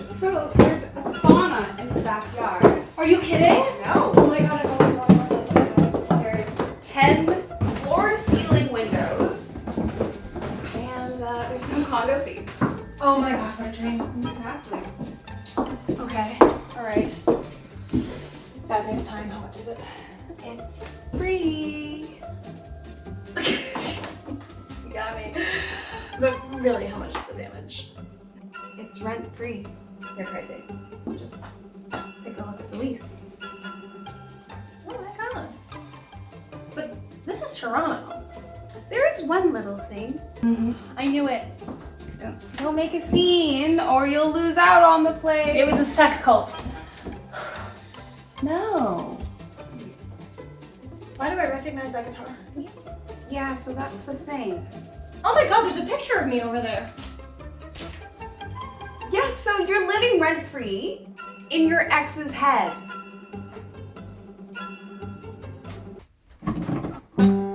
So there's a sauna in the backyard. Are you kidding? No. Oh my god, I've always wanted one of those windows. There's 10 floor ceiling windows. And uh, there's no condo fees. Oh my god, my dream. Exactly. Okay, alright. Bad news time, how much is it? It's free. Me. But really, how much is the damage? It's rent free. You're crazy. Just take a look at the lease. Oh my god. But this is Toronto. There is one little thing. Mm-hmm. I knew it. Don't, don't make a scene or you'll lose out on the play. It was a sex cult. no. Why do I recognize that guitar? Yeah, so that's the thing. Oh my god, there's a picture of me over there. Yes, so you're living rent free in your ex's head.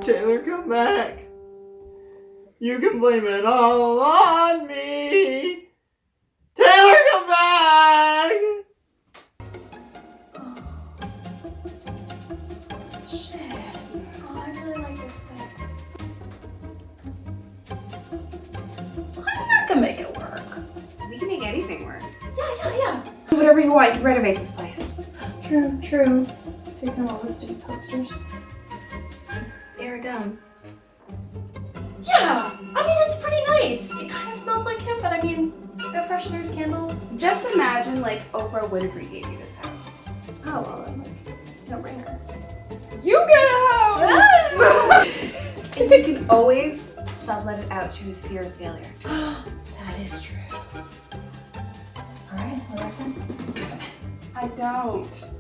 Taylor, come back. You can blame it all on me. Taylor, come back. Oh, shit. Whatever you want. You can renovate this place. True, true. Take down all the stupid posters. They're done. Yeah, I mean, it's pretty nice. It kind of smells like him, but I mean, air fresheners, candles. Just imagine like Oprah Winfrey gave you this house. Oh, well, I'm like, no brainer. You get a house! Yes! and you can always sublet it out to his fear of failure. that is true. Alright, what do I say? I don't.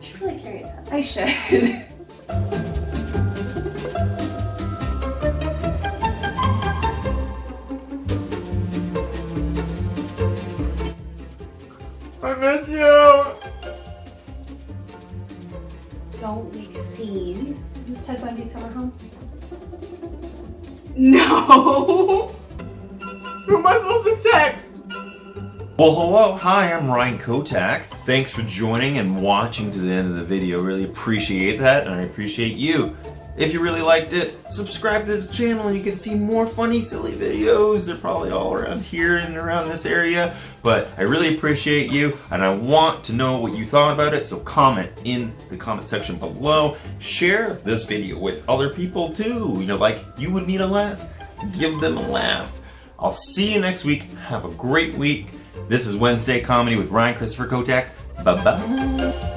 You should really carry that. I should. I miss you. don't make a scene. Is this Ted Bundy's summer home? No! Who am I supposed to text? Well, hello, hi, I'm Ryan Kotak. Thanks for joining and watching to the end of the video. Really appreciate that, and I appreciate you. If you really liked it, subscribe to the channel and you can see more funny, silly videos. They're probably all around here and around this area. But I really appreciate you, and I want to know what you thought about it, so comment in the comment section below. Share this video with other people too. You know, like you would need a laugh, give them a laugh. I'll see you next week. Have a great week. This is Wednesday Comedy with Ryan Christopher Kotek. Bye bye.